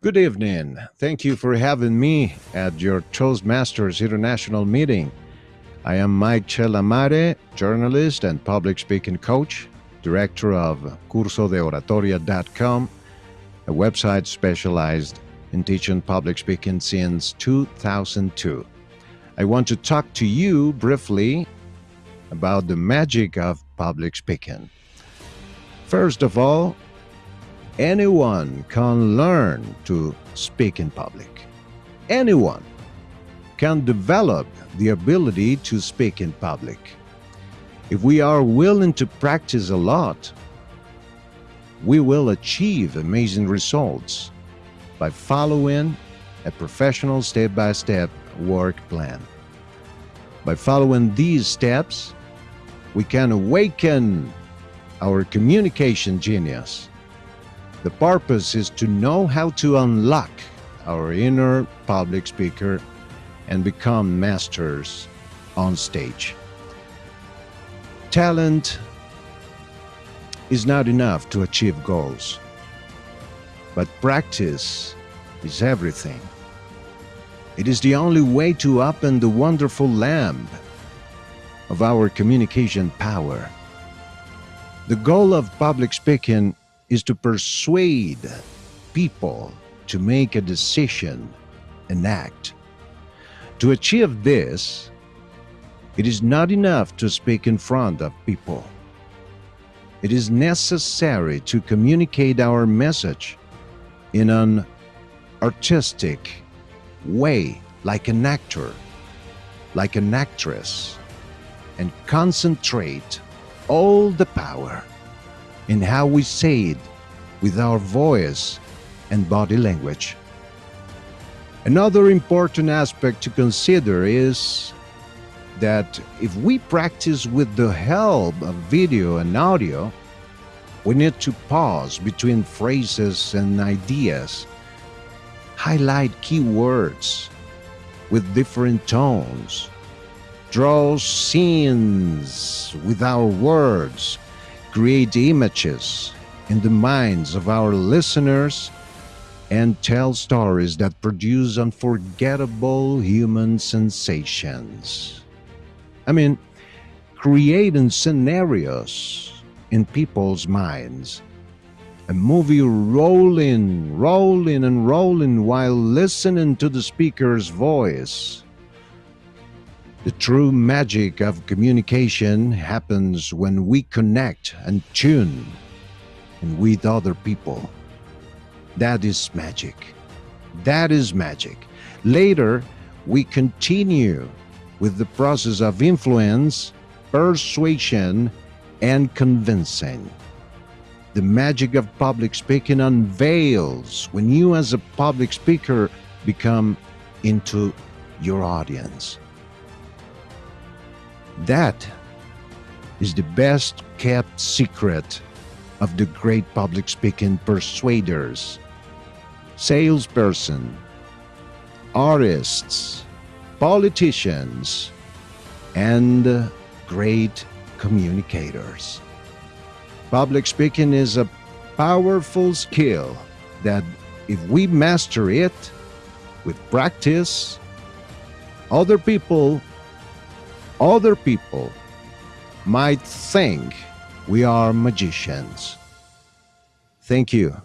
Good evening. Thank you for having me at your Toastmasters International meeting. I am Mike Chelamare, journalist and public speaking coach, director of cursodeoratoria.com, a website specialized in teaching public speaking since 2002. I want to talk to you briefly about the magic of public speaking. First of all, anyone can learn to speak in public. Anyone can develop the ability to speak in public. If we are willing to practice a lot, we will achieve amazing results by following a professional step by step work plan. By following these steps, we can awaken our communication genius. The purpose is to know how to unlock our inner public speaker and become masters on stage. Talent is not enough to achieve goals, but practice is everything. It is the only way to open the wonderful lamp of our communication power. The goal of public speaking is to persuade people to make a decision and act. To achieve this, it is not enough to speak in front of people. It is necessary to communicate our message in an artistic way, like an actor, like an actress, and concentrate all the power in how we say it with our voice and body language. Another important aspect to consider is that if we practice with the help of video and audio, we need to pause between phrases and ideas, highlight key words with different tones, draw scenes with our words, create images in the minds of our listeners, and tell stories that produce unforgettable human sensations. I mean, creating scenarios in people's minds. A movie rolling, rolling, and rolling while listening to the speaker's voice. The true magic of communication happens when we connect and tune and with other people. That is magic. That is magic. Later, we continue with the process of influence, persuasion, and convincing. The magic of public speaking unveils when you, as a public speaker, become into your audience. That is the best kept secret of the great public speaking persuaders, salesperson, artists, politicians, and great communicators. Public speaking is a powerful skill that if we master it with practice, other people, other people might think we are magicians. Thank you.